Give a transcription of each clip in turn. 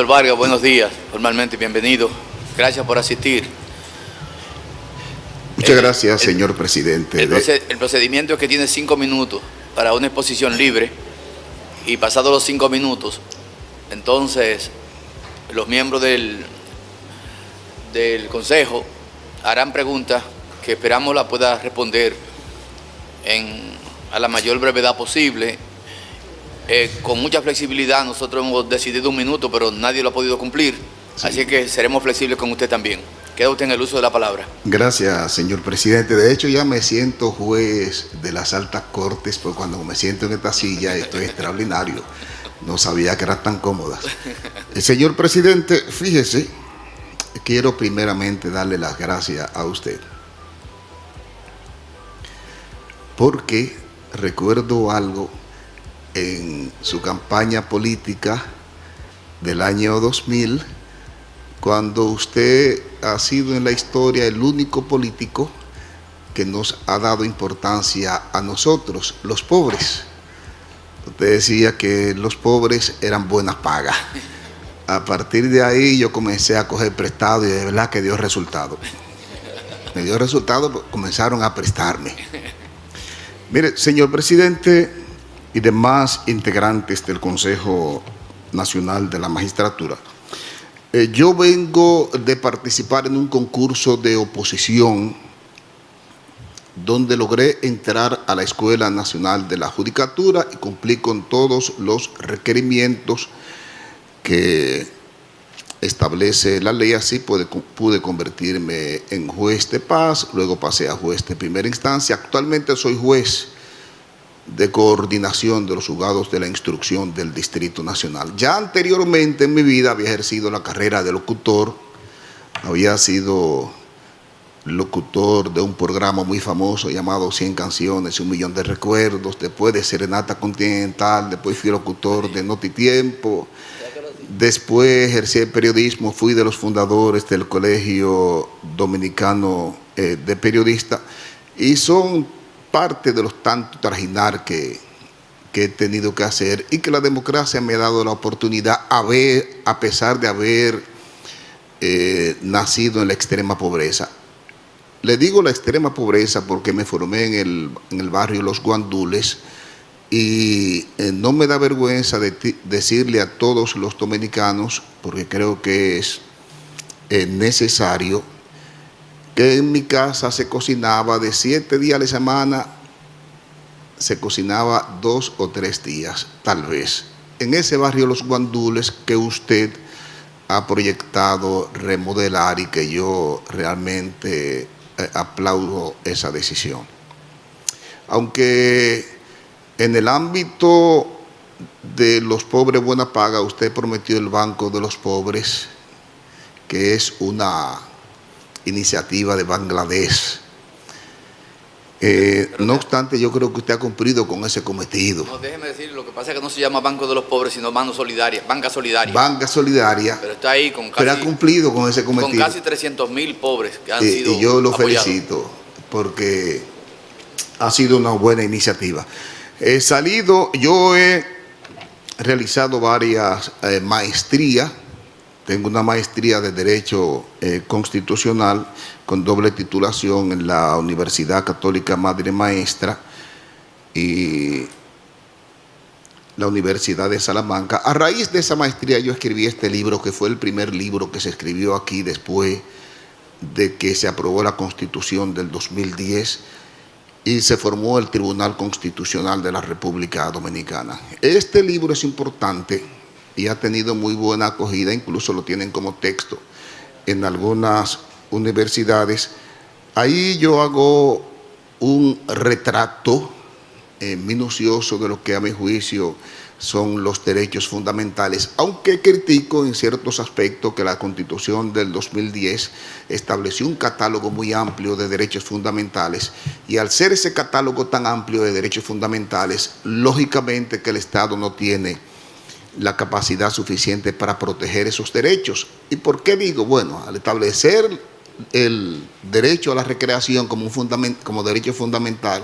Doctor Vargas, buenos días, formalmente bienvenido. Gracias por asistir. Muchas gracias, señor presidente. El, procedimiento es que tiene cinco minutos para una exposición libre y pasados los cinco minutos, entonces los miembros del, del Consejo harán preguntas que esperamos la pueda responder en, a la mayor brevedad posible eh, con mucha flexibilidad nosotros hemos decidido un minuto, pero nadie lo ha podido cumplir. Así que seremos flexibles con usted también. Queda usted en el uso de la palabra. Gracias, señor presidente. De hecho, ya me siento juez de las altas cortes, porque cuando me siento en esta silla estoy extraordinario. No sabía que eran tan cómodas. El eh, señor presidente, fíjese, quiero primeramente darle las gracias a usted. Porque recuerdo algo en su campaña política del año 2000, cuando usted ha sido en la historia el único político que nos ha dado importancia a nosotros, los pobres. Usted decía que los pobres eran buenas pagas. A partir de ahí yo comencé a coger prestado y de verdad que dio resultado. Me dio resultado, comenzaron a prestarme. Mire, señor presidente, y demás integrantes del Consejo Nacional de la Magistratura. Eh, yo vengo de participar en un concurso de oposición donde logré entrar a la Escuela Nacional de la Judicatura y cumplí con todos los requerimientos que establece la ley, así pude, pude convertirme en juez de paz, luego pasé a juez de primera instancia, actualmente soy juez de coordinación de los juzgados de la instrucción del Distrito Nacional. Ya anteriormente en mi vida había ejercido la carrera de locutor, había sido locutor de un programa muy famoso llamado 100 canciones y un millón de recuerdos, después de Serenata Continental, después fui locutor de Notitiempo, después ejercí el periodismo, fui de los fundadores del Colegio Dominicano eh, de Periodistas y son parte de los tantos trajinar que, he tenido que hacer y que la democracia me ha dado la oportunidad, a, ver, a pesar de haber eh, nacido en la extrema pobreza. Le digo la extrema pobreza porque me formé en el, en el barrio Los Guandules y eh, no me da vergüenza de decirle a todos los dominicanos, porque creo que es eh, necesario, que en mi casa se cocinaba de siete días a la semana, se cocinaba dos o tres días, tal vez. En ese barrio Los Guandules que usted ha proyectado remodelar y que yo realmente eh, aplaudo esa decisión. Aunque en el ámbito de los pobres buena paga, usted prometió el Banco de los Pobres, que es una iniciativa de Bangladesh. Eh, no obstante, yo creo que usted ha cumplido con ese cometido. No, déjeme decir, lo que pasa es que no se llama Banco de los Pobres, sino Banco Solidaria, Banca Solidaria. Banca Solidaria. Pero está ahí con casi... Pero ha cumplido con ese cometido. Con casi 300 mil pobres que han sido Y yo lo felicito, porque ha sido una buena iniciativa. He salido, yo he realizado varias eh, maestrías tengo una maestría de Derecho eh, Constitucional con doble titulación en la Universidad Católica Madre Maestra y la Universidad de Salamanca. A raíz de esa maestría yo escribí este libro, que fue el primer libro que se escribió aquí después de que se aprobó la Constitución del 2010 y se formó el Tribunal Constitucional de la República Dominicana. Este libro es importante y ha tenido muy buena acogida, incluso lo tienen como texto en algunas universidades. Ahí yo hago un retrato eh, minucioso de lo que a mi juicio son los derechos fundamentales, aunque critico en ciertos aspectos que la Constitución del 2010 estableció un catálogo muy amplio de derechos fundamentales y al ser ese catálogo tan amplio de derechos fundamentales, lógicamente que el Estado no tiene la capacidad suficiente para proteger esos derechos. ¿Y por qué digo? Bueno, al establecer el derecho a la recreación como, un como derecho fundamental,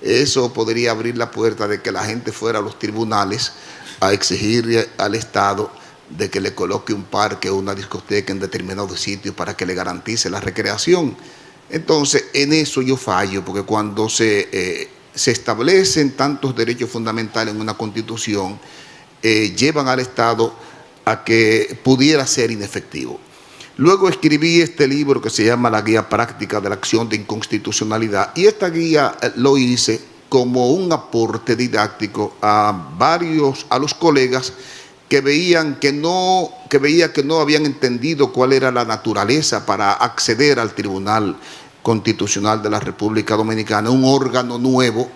eso podría abrir la puerta de que la gente fuera a los tribunales a exigir al Estado de que le coloque un parque o una discoteca en determinado sitio para que le garantice la recreación. Entonces, en eso yo fallo, porque cuando se, eh, se establecen tantos derechos fundamentales en una constitución, eh, llevan al Estado a que pudiera ser inefectivo. Luego escribí este libro que se llama La Guía Práctica de la Acción de Inconstitucionalidad y esta guía eh, lo hice como un aporte didáctico a varios, a los colegas que veían que no, que veía que no habían entendido cuál era la naturaleza para acceder al Tribunal Constitucional de la República Dominicana, un órgano nuevo,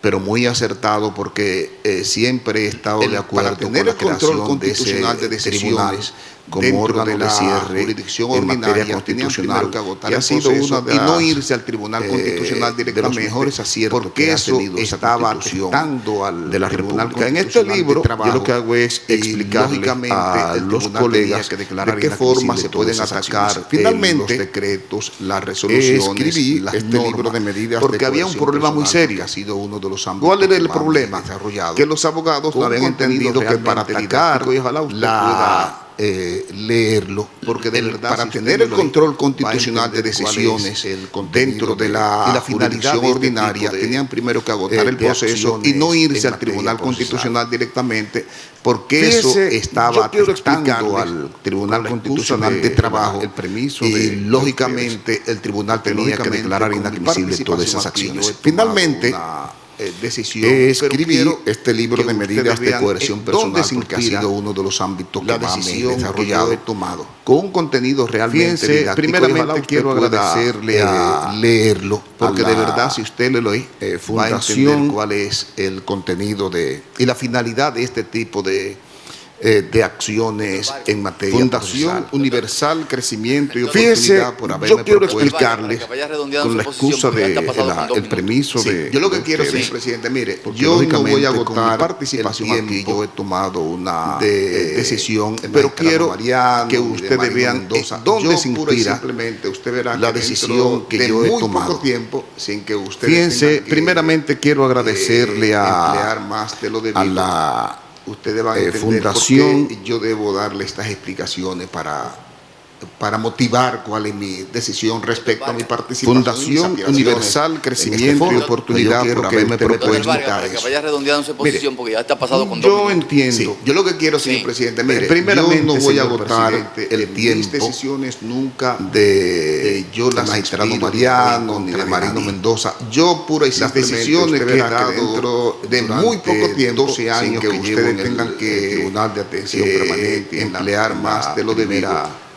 pero muy acertado porque eh, siempre he estado de acuerdo para tener con el control constitucional de, de decisiones como órgano de, la cierre jurisdicción en materia ordinaria constitucional que agotar y ha el sido proceso una de y no irse al Tribunal eh, Constitucional de los directamente mejores aciertos porque que ha eso tenido estaba afectando al de la Tribunal República. En este libro yo lo que hago es explicarle lógicamente, a los colegas que de qué forma se pueden atacar acciones. finalmente los decretos, las resoluciones, escribí las este normas, libro de medidas porque de había un problema muy serio. que ha sido uno de los ¿Cuál era el problema? Que los abogados no habían entendido que para atacar la eh, leerlo, porque de El- verdad para tener el control constitucional de decisiones el dentro de la y la finalidad jurisdicción de este ordinaria, de, tenían primero que agotar eh, el proceso y no irse al Tribunal procesal. Constitucional directamente, porque Fíjese, eso estaba afectando al Tribunal Constitucional de, Trabajo el permiso y lógicamente el Tribunal tenía que declarar inadmisible todas esas acciones. Finalmente, eh, decisión, pero escribí este libro de medidas de coerción personal porque ha sido uno de los ámbitos que más me he desarrollado tomado. con un contenido realmente Fíjense, didáctico. primeramente quiero agradecerle eh, a- leerlo, porque a de verdad si usted lo lee, eh, va a fundación entender cuál es el contenido de y la finalidad de este tipo de, eh, de acciones en materia Fundación procesal. Universal Crecimiento y Fíjese, por yo haberme quiero propuesto explicarle Para que vaya redondeando con la excusa ya de la- el permiso Sí, de yo lo que de quiero, señor presidente, mire, yo no voy a agotar participación el aquí yo he tomado una de eh, decisión, pero quiero Mariano que ustedes vean Mendoza. eh, dónde se inspira simplemente usted verá la que decisión que de yo he muy tomado. poco tiempo sin que ustedes Fíjense, que, primeramente quiero agradecerle eh, a, más de lo debido a la ustedes van a eh, entender fundación- por qué yo debo darle estas explicaciones para, para motivar cuál es mi decisión respecto a mi participación. y Fundación Universal este Crecimiento y foro. Oportunidad Yo quiero por que haberme usted me propuesto para que eso. vaya redondeando su posición, porque ya está pasado con dos Yo minutos. entiendo. Sí, yo lo que quiero, señor Sí. presidente, mire, Primeramente, yo no voy a agotar el tiempo mis decisiones nunca de eh, yo las magistrado Mariano, ni de de Marino. Mendoza. Yo pura y Las decisiones que he dado dentro de muy poco tiempo, 12 años sin que que ustedes tengan que Tribunal de Atención eh, Permanente, emplear más de lo debido.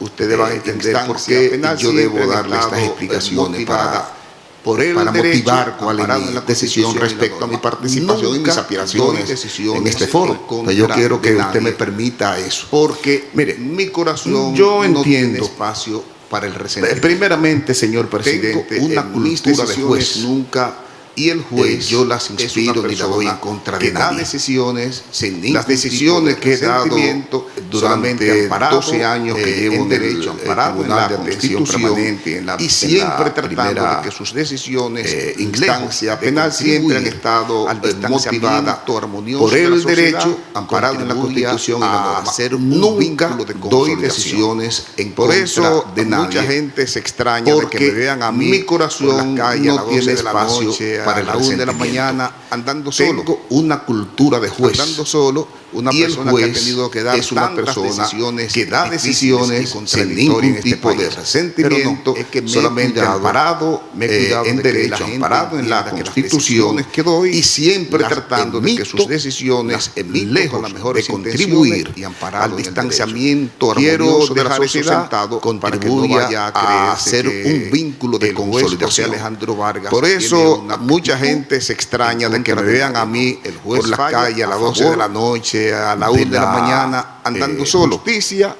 Ustedes van a eh, entender por qué yo debo darle estas explicaciones para por el para motivar cuál es mi decisión respecto a mi participación y mis aspiraciones en este foro. contra yo quiero que usted me permita eso. Porque, Mire, mi corazón yo no tiene entiendo. espacio para el resentimiento. Primeramente, señor presidente, una cultura de juez nunca y el juez eh, yo las es inspiro ni la doy en contra de da nadie. decisiones sin ningún Las tipo decisiones de que he dado durante amparado, 12 años que eh, llevo en derecho, amparado en la de Atención Permanente, en la- y siempre tratando de que sus decisiones eh, instancia de penal siempre han estado al eh, distanciamiento motivada armonioso por de el sociedad, derecho amparado en la Constitución y la a norma. hacer un Nunca de doy decisiones en Por eso de mucha nadie. gente se extraña de que porque me vean a mí mi corazón por la calle a no las tiene 12 de la espacio noche, para a el la 1 de la mañana andando solo. Tengo una cultura de juez. andando solo, una y el persona juez que ha tenido que dar es una persona decisiones que da decisiones sin ningún en este tipo de resentimiento, no, es que me solamente cuidado, amparado, me he eh, cuidado en de que derecho, la amparado en la Constitución que doy, y siempre tratando de que emito, sus decisiones, emito lejos con las mejores de contribuir y al distanciamiento armonioso de la sociedad, no contribuya vaya a hacer un vínculo de consolidación. Alejandro Vargas Por eso mucha gente se extraña de que me vean a mí por la calle a las 12 de la noche, a la 1 de la, mañana, andando eh, solo. justicia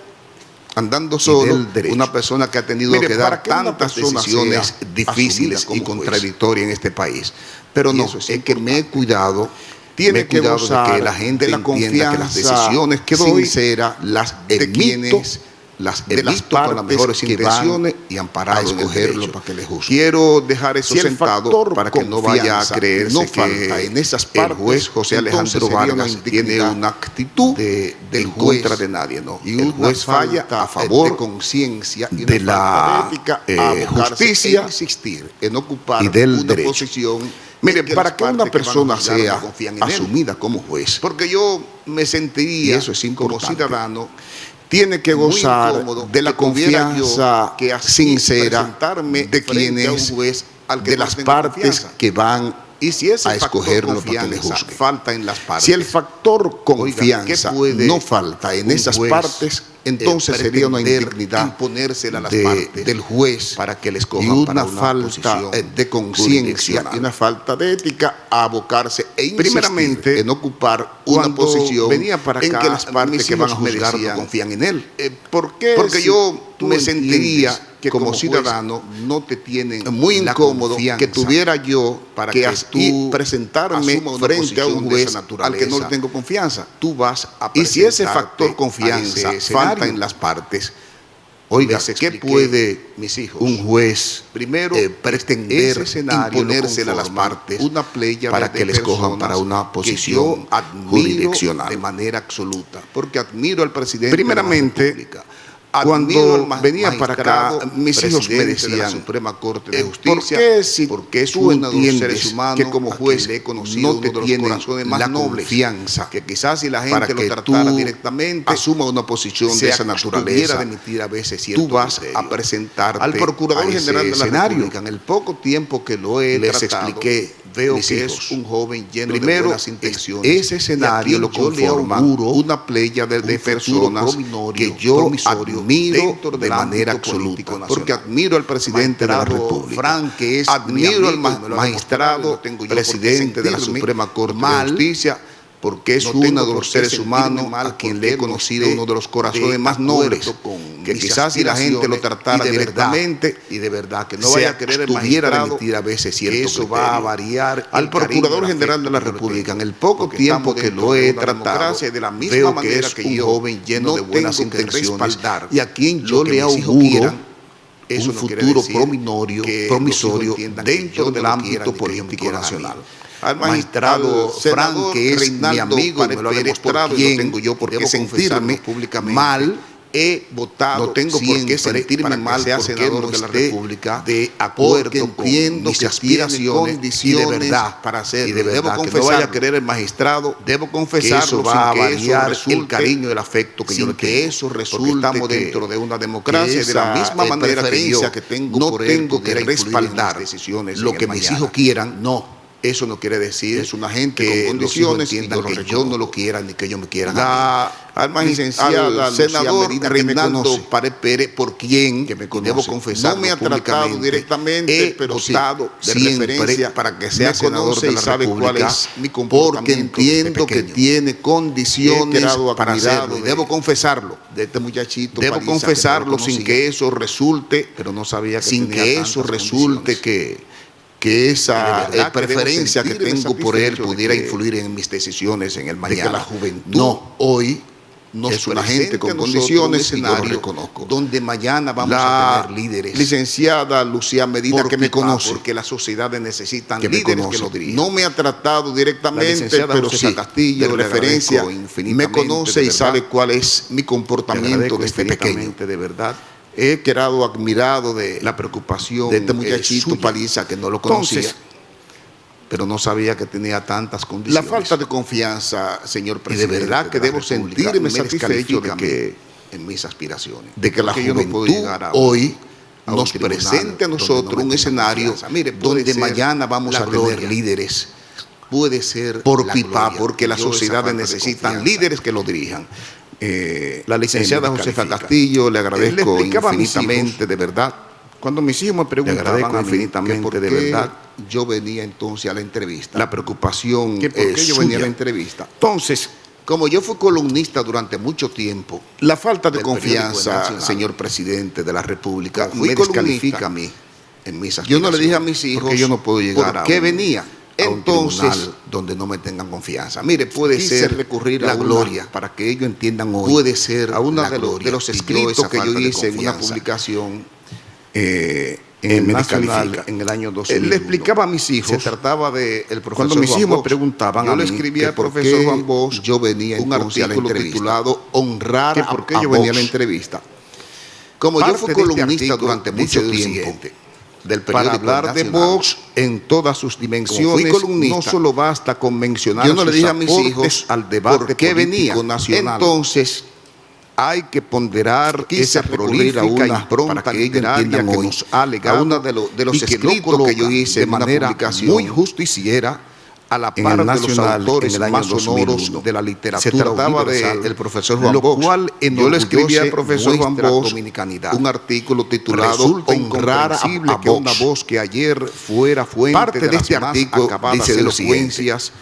andando solo, una persona que ha tenido Mire, que dar que una tantas decisiones difíciles y contradictorias en este país. Pero no, es es, que me he cuidado, Tiene que cuidado de que la gente de la entienda que las decisiones que doy sincera las de quienes las he visto con las mejores intenciones y amparado a escogerlo para que le juzgue. Quiero dejar eso si sentado para que no vaya a creerse no que en esas partes, el juez José Alejandro Vargas tiene una actitud de, del en juez, contra de nadie, no. Y el juez falla a favor de conciencia y de la ética, eh, justicia, insistir en ocupar y del una derecho. posición Mire, para que una persona sea asumida como juez, porque yo me sentiría eso es como ciudadano tiene que gozar de la confianza que sincera de quienes, juez al que de las partes que van y si ese a escogerlo para que le juzgue. falta en las partes. Si el factor confianza no falta en esas partes, entonces sería una indignidad a las de, partes del juez para que les y una, para una falta de conciencia y una falta de ética a abocarse e primeramente en ocupar una posición venía para en que las partes que van a juzgar no confían en él. Eh, ¿Por qué? Porque si yo me sentiría que como, como ciudadano no te tienen muy incómodo que tuviera yo para que, que tú presentarme frente a un juez al que no le tengo confianza. Tú vas a y si ese factor confianza falta en las partes, oiga, ¿qué puede mis hijos, un juez primero eh, pretender imponérsela a las partes una playa para que les cojan para una posición jurisdiccional de manera absoluta? Porque admiro al presidente primeramente de la República cuando venía para acá, mis hijos me decían, de la Suprema Corte de Justicia, ¿por qué si porque es tú seres humanos que como juez le he conocido no te uno de tiene los corazones más la nobles, confianza, que quizás si la para gente que lo tratara tú directamente, asuma una posición de esa naturaleza, de a veces tú vas a presentarte al Procurador General de la escenario. República. En el poco tiempo que lo he Les tratado, expliqué, veo mis que hijos, es un joven lleno primero, de buenas intenciones. ese escenario lo conforma una playa de, de un futuro personas que yo admiro de manera absoluta, porque admiro al presidente de la República, Frank, que es mi admiro al ma- magistrado, tengo yo presidente de la Suprema Corte mal, de Justicia, porque es no uno de los seres humanos a quien le he no conocido uno de los corazones de más nobles, que quizás si la gente lo tratara y de verdad, directamente y de verdad que no vaya a querer el magistrado a veces cierto eso va a criterio. variar Al Procurador General de la República, en el poco tiempo que lo he tratado, de la misma veo que es que un yo joven lleno no de buenas intenciones y a quien yo le auguro eso un futuro prominorio, promisorio dentro del ámbito político nacional. Al magistrado Frank, que es mi amigo, me lo ha demostrado, y no tengo yo por qué sentirme públicamente, mal he votado no tengo por qué sentirme que mal sea porque senador no de la República de acuerdo con mis que aspiraciones y de verdad para hacerlo y de debo que no vaya a querer el magistrado debo que confesarlo eso va a que eso variar resulte el cariño y el afecto que yo le que tengo. eso Porque resulte estamos que- dentro de una democracia y de la esa, misma eh, manera que yo que tengo no por él tengo que respaldar decisiones lo que mis hijos quieran no eso no quiere decir es una gente que con los hijos condiciones y entiendan yo lo que yo no lo quiera ni que yo me quiera la alma licenciada al senador conoce, Párez Pérez, por quien, que me conoce, debo confesar, no me ha tratado directamente, he pero sí, votado de referencia. para que sea me senador de y la sabe República, cuál es mi porque entiendo que tiene condiciones para hacerlo y de- debo confesarlo. de este muchachito Debo paliza que no confesarlo sin que eso resulte, pero no sabía que sin que eso resulte que, que esa de eh, preferencia que tengo por él de pudiera que- influir en mis decisiones en el de mañana. que la juventud no, hoy nos es una gente con condiciones un y yo lo escenario reconozco. donde mañana vamos la a tener líderes licenciada Lucía Medina que me conoce porque las sociedades necesitan que me líderes conoce. que lo dirijan. no me ha tratado directamente pero sí Castillo, de referencia me conoce de y sabe cuál es mi Te comportamiento agradezco desde pequeño de verdad he quedado admirado de la preocupación de este eh, muchachito paliza que no lo conocía Entonces, pero no sabía que tenía tantas la condiciones falta de confianza, señor y de presidente, verdad que de la debo sentirme me satisfecho de que en mis aspiraciones. de que la no juventud puedo llegar a- hoy a nos presente a nosotros no un escenario. Mire, donde mañana vamos la a tener líderes puede ser por la pipa, gloria. porque las sociedades necesitan líderes que lo dirijan. Eh, La licenciada Josefa. Castillo, le Le agradezco infinitamente, hijos, de verdad. Cuando mis hijos me Le preguntaban agradezco que infinitamente, por de verdad. Yo venía entonces a la entrevista. la preocupación que por yo venía a la suya. entrevista. Entonces, Como yo fui columnista durante mucho tiempo, la falta de confianza, señor presidente de la República, me descalifica a mí. en mis Yo no le dije a mis hijos porque yo no puedo llegar por a qué un- venía entonces, donde no me tengan confianza. Mire, puede ser recurrir la a una- gloria, para que ellos entiendan hoy, puede ser a la de, los- de escritos que yo hice en una publicación eh, en me Nacional en el año Él 2001. le explicaba a mis hijos, Se trataba de el profesor cuando mis Juan hijos me preguntaban yo a le mí escribí que al profesor Juan Bosch yo venía un artículo titulado Honrar a, por qué a yo venía a la entrevista. Como yo fui este columnista durante mucho tiempo del para hablar de Nacional. Vox en todas sus dimensiones, no solo basta con mencionar yo no le sus dije a mis hijos al debate por qué venía. nacional. Entonces, hay que ponderar quise esa prolífica a una impronta para que literaria que nos ha legado a uno de, los- de los y que lo escritos que yo hice de en una manera publicación muy justiciera a la en par de los Nacional autores en el año más sonoros 2001. de la literatura Se trataba del profesor Juan lo Bosch. cual Yo le escribí al profesor Juan Bosch un artículo titulado Honrar a, a que una voz que ayer fuera fuente Parte de, de este artículo dice siguiente. elocuencias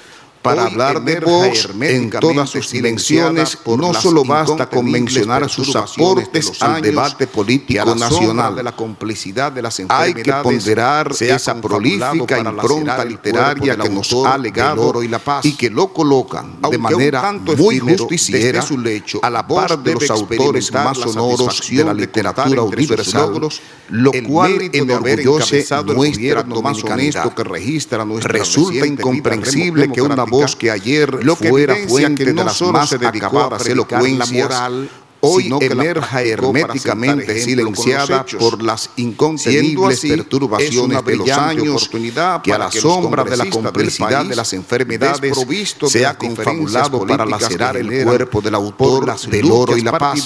para Hoy hablar de Vox en todas sus dimensiones, no solo basta con mencionar sus de aportes al debate político nacional de la complicidad de las Hay que ponderar esa prolífica impronta literaria que nos ha legado oro y la paz. y que lo colocan de manera tanto muy justiciera desde su lecho, a la par de los autores más sonoros de la literatura universal, logros. lo cual enorgullece nuestra más honesto que registra nuestra Resulta incomprensible que una democrática, voz que ayer lo que fuera fuente que de no las solo más acabadas elocuencias, moral, hoy emerja herméticamente silenciada por las incontenibles así, perturbaciones de los años oportunidad que a la sombra de la complicidad de las enfermedades las diferencias confabulado para lacerar el cuerpo del autor del oro y la paz.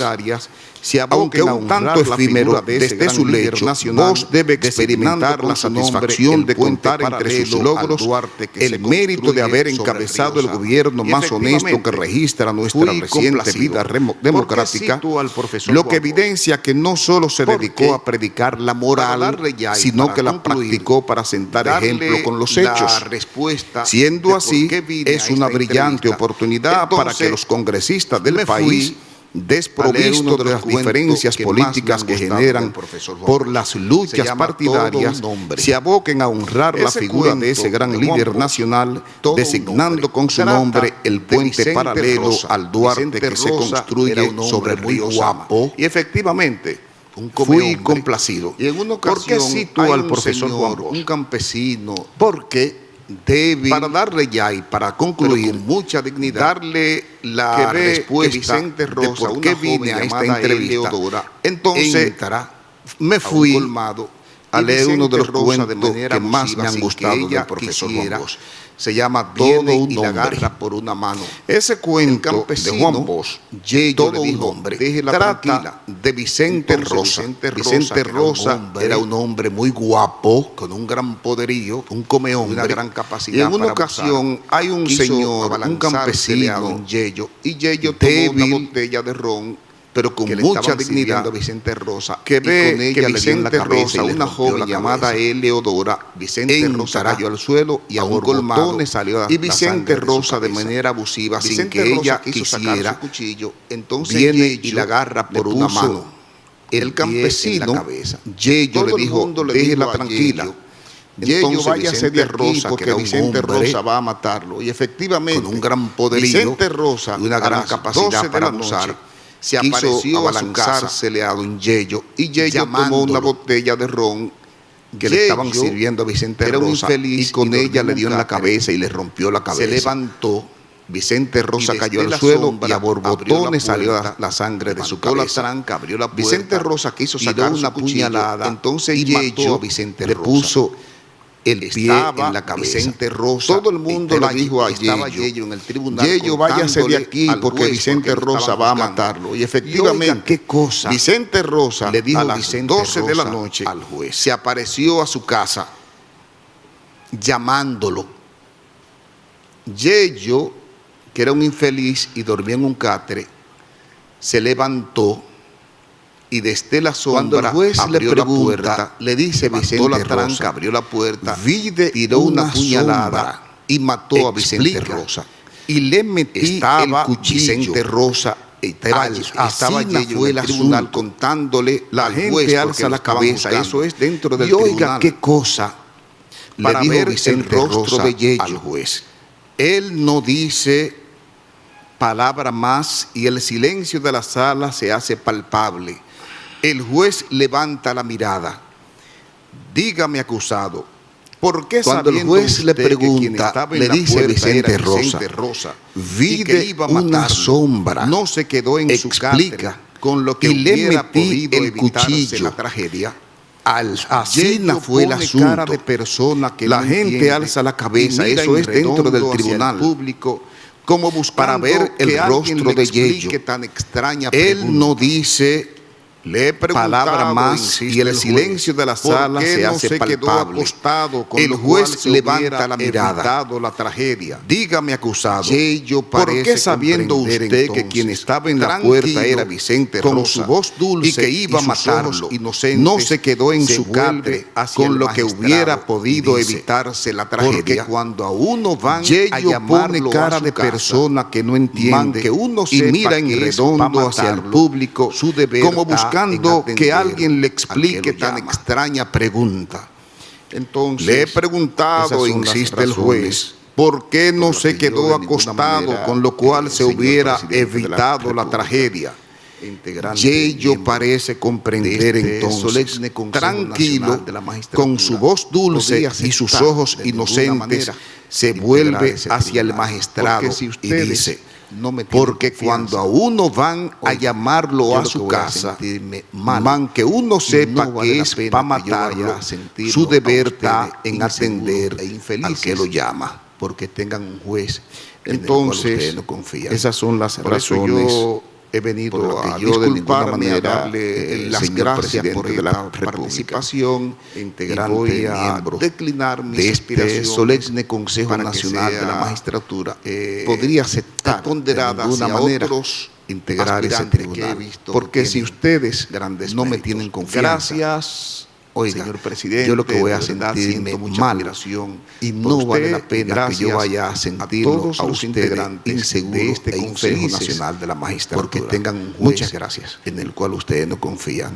se Aunque un tanto efímero de desde su lecho, nacional, Vox debe experimentar la satisfacción de contar entre sus logros el se mérito de haber encabezado el gobierno más honesto que registra nuestra reciente vida remo- ¿Por qué democrática, lo que evidencia que no solo se dedicó a predicar la moral, sino que la practicó para sentar ejemplo con los hechos. Siendo así, es una brillante oportunidad para que los congresistas del país, uno de las diferencias políticas que generan por las luchas partidarias, se aboquen a honrar la figura de ese gran de líder nacional, designando con su nombre el puente paralelo Rosa. al Duarte Vicente que se construye sobre el río guapo. Y efectivamente, fui complacido. Y en una ¿Por qué cito al profesor señor, Juan Bosch? un campesino, Porque débil, para darle ya y para concluir, con mucha dignidad, darle la que ve respuesta que Vicente Rosa, de por qué vine a esta entrevista. Eleodora, Entonces, me fui colmado a leer uno de los Rosa, de cuentos manera que más me han gustado del profesor Juan Bosch. Se llama Todo Viene un y la agarra por una mano. Ese cuento de Juan Bosch, Yello todo le un dijo, hombre, déjela trata tranquila. de Vicente Rosa. Vicente Rosa, Vicente era un hombre, era un hombre muy guapo, con un gran poderío, un come hombre, una gran capacidad Y en una para ocasión abusar. hay un señor, un campesino, don Yello, y Yello tomó débil, una botella de ron pero con que le mucha dignidad, Vicente Rosa que y ve con ella que le Vicente cabeza Rosa, y le una joven la llamada. Eleodora, Vicente Rosa cayó al suelo y a un colmado salió y Vicente de Rosa de, manera abusiva sin que Rosa ella quisiera su cuchillo entonces viene y la agarra le por una mano el campesino en la cabeza. Yello Todo le dijo le déjela dijo tranquila Yello Entonces, váyase de Rosa, que porque Vicente Rosa va a matarlo. Y efectivamente con un gran poderío Vicente Rosa y una gran capacidad 12 de para abusar, se apareció a su casa a don Yello y Yello tomó una botella de ron que le estaban sirviendo a Vicente era Rosa infeliz y con y ella le dio en la cabeza y le rompió la cabeza. se levantó Vicente Rosa cayó al suelo y a la borbotones salió la, sangre de su la cabeza. tranca, abrió la puerta, Vicente Rosa quiso sacar una puñalada, entonces y Yello mató a Vicente le Rosa. puso el pie Estaba en la cabeza. Vicente Rosa, Todo el mundo estaba- le dijo a Yello, Yello en el tribunal Yello, váyase de aquí porque Vicente porque Rosa va a matarlo. Y Y efectivamente, oiga, qué cosa. Vicente Rosa Le dijo a las Vicente 12 de la Rosa noche al juez. se apareció a su casa llamándolo. Yello, que era un infeliz y dormía en un catre, se levantó y desde la Cuando el sombra juez le abrió la pregunta, puerta, le dice Vicente la tranca, Rosa, abrió la puerta, vide tiró una, una puñalada sombra y mató a Vicente Rosa. Y le metí estaba el cuchillo. Vicente Rosa Estaba, al- estaba fue el el tribunal asunto. contándole La al gente juez alza la cabeza, buscando. eso es dentro del y oiga tribunal. qué cosa. le dijo Vicente el rostro de Yello al juez. Él no dice palabra más y el silencio de la sala se hace palpable. El juez levanta la mirada. Dígame, acusado, ¿por qué Cuando el juez le pregunta, le dice Vicente Rosa, Rosa vi iba a una sombra, no se quedó en explica, su con lo que y le metí el cuchillo la tragedia. Al, así fue el asunto. de persona que la gente alza la cabeza, eso es dentro del tribunal público como para ver el rostro de Yello. Tan extraña Él no dice le palabra más y el silencio de la sala se hace palpable. el juez levanta la mirada. La tragedia. Dígame, acusado, ¿por qué sabiendo usted que quien estaba en la puerta era Vicente Rosa, con su voz dulce y que iba a matarlo, no se quedó en su catre con lo que hubiera podido evitarse la tragedia? Porque cuando a uno van a llamarlo cara de persona que no entiende que uno y mira en redondo hacia el público su deber como buscando que alguien le explique tan extraña pregunta. Entonces, le he preguntado, insiste el juez, ¿por qué no se quedó acostado, con lo cual se hubiera evitado la, tragedia? Yello parece comprender este entonces, tranquilo, con su voz dulce y sus ojos inocentes, se vuelve hacia el magistrado y dice, porque cuando a uno van a llamarlo a su casa, man, que uno sepa que es para matarlo, su deber está en atender e al que lo llama. Porque tengan un juez entonces, no confía. Esas son las razones he venido a yo disculparme, a darle el las gracias por la participación integrante voy a declinar mis de este solemne Consejo Nacional de la Magistratura eh, podría aceptar ponderada de alguna manera otros integrar ese tribunal porque si ustedes grandes no me tienen confianza gracias Oiga, señor presidente, yo lo que voy a sentirme mal y no vale la pena que yo vaya a sentir a, todos los integrantes de este e Consejo Nacional de la Magistratura porque tengan muchas gracias en el cual ustedes no confían.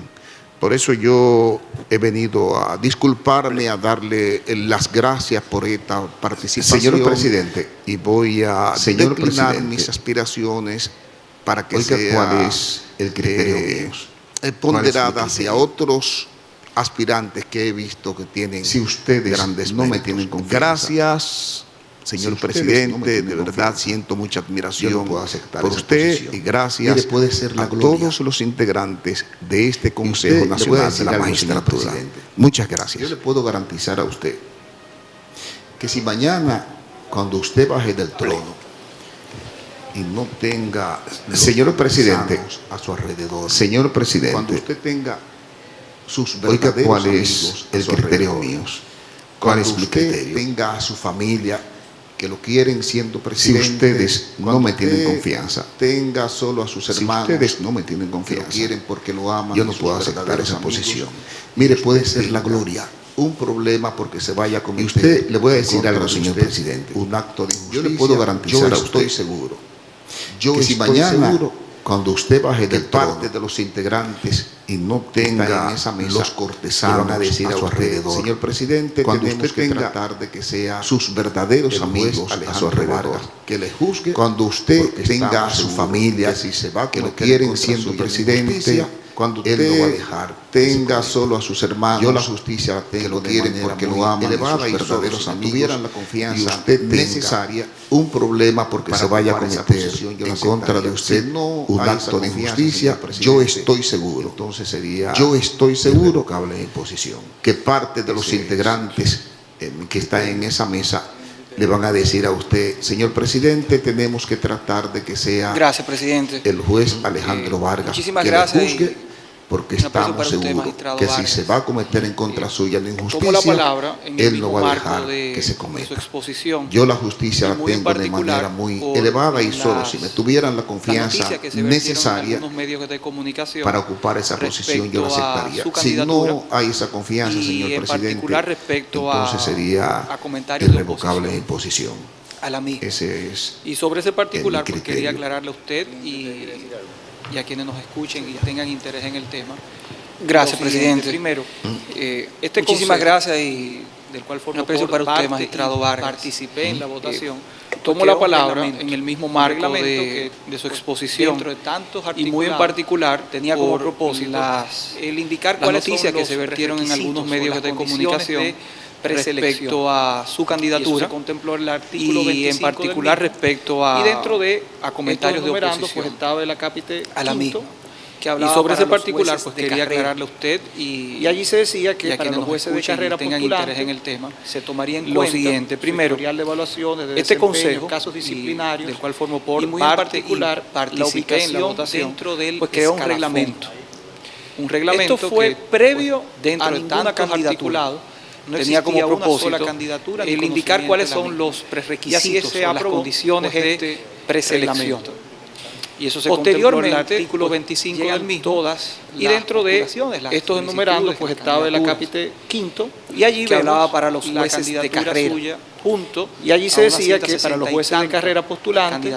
Por eso yo he venido a disculparme, darle las gracias por esta participación. Señor presidente, y voy a señor declinar mis aspiraciones para que Oiga, sea cuál es el criterio eh, ponderada hacia otros aspirantes que he visto que tienen si ustedes grandes no me tienen confianza. Gracias, señor presidente, de verdad siento mucha admiración por usted y gracias puede ser a todos los integrantes de este Consejo Nacional de la Magistratura. Muchas gracias. Yo le puedo garantizar a usted que si mañana, cuando usted baje del trono, y no tenga señor presidente. a su alrededor señor presidente. cuando usted tenga sus Oiga, ¿cuál es el criterio mío? ¿Cuál es mi criterio? tenga a su familia que lo quieren siendo presidente. Si ustedes no me tienen confianza. Tenga solo a sus hermanos. Si ustedes no me tienen confianza. Que lo quieren porque lo aman. Yo no puedo aceptar esa posición. Mire, puede ser la gloria un problema porque se vaya con usted. le voy a decir algo, señor presidente. Un acto de injusticia. Yo le puedo garantizar yo a usted. estoy seguro. Yo que si mañana seguro cuando usted baje de parte de los integrantes y no tenga en esa mesa, los cortesanos a decir a, su alrededor, señor presidente, cuando usted que tratar de que sea sus verdaderos amigos a su alrededor, que le juzgue, cuando usted tenga a su familia, si se va que lo quieren siendo presidente, cuando usted él no va a dejar tenga solo a sus hermanos yo la justicia que lo quieren porque lo aman elevada y sus verdaderos amigos tuvieran la confianza usted necesaria un problema porque se vaya a cometer en contra de usted no un acto de injusticia yo estoy seguro. entonces sería yo estoy seguro en posición. que parte de los integrantes que están en esa mesa le van a decir a usted, señor presidente, tenemos que tratar de que sea gracias, presidente. el juez Alejandro Vargas Muchísimas que gracias le juzgue, porque estamos seguros que si se va a cometer en contra suya la injusticia, él no va a dejar de, que se cometa. Yo la justicia la tengo de manera muy elevada y solo si me tuvieran la confianza necesaria para ocupar esa posición yo la aceptaría. Si no hay esa confianza, señor presidente, entonces sería irrevocable. A la mía. Ese es y sobre ese particular, pues quería aclararle a usted y y a quienes nos escuchen y tengan interés en el tema. Gracias, presidente. Primero, eh, este muchísimas gracias y del cual formo parte, para usted, magistrado Vargas. Participé en la votación. tomo la palabra en el mismo marco de, de, su exposición de tantos y muy en particular tenía como propósito las, el indicar cuáles noticias que se vertieron en algunos medios de comunicación respecto a su candidatura. contempló el artículo y en particular respecto a y dentro de a comentarios de oposición pues estaba el acápite a la misma. y sobre ese particular, pues quería aclararle a usted y, allí se decía que para los jueces de carrera tengan interés en el tema, se tomaría en lo siguiente. Primero, de evaluaciones de este consejo, casos disciplinarios, del cual formó por muy parte, en particular la ubicación en la votación, dentro del pues creó un reglamento. Un reglamento Esto fue previo dentro a de tanta candidatura no tenía como propósito candidatura el indicar cuáles son los prerequisitos o las condiciones de preselección y eso se posteriormente el artículo 25 del mismo, todas y dentro de estos enumerados pues estaba el acápite quinto y allí hablaba para los jueces de carrera suya, junto y allí se decía que para los jueces de carrera postulantes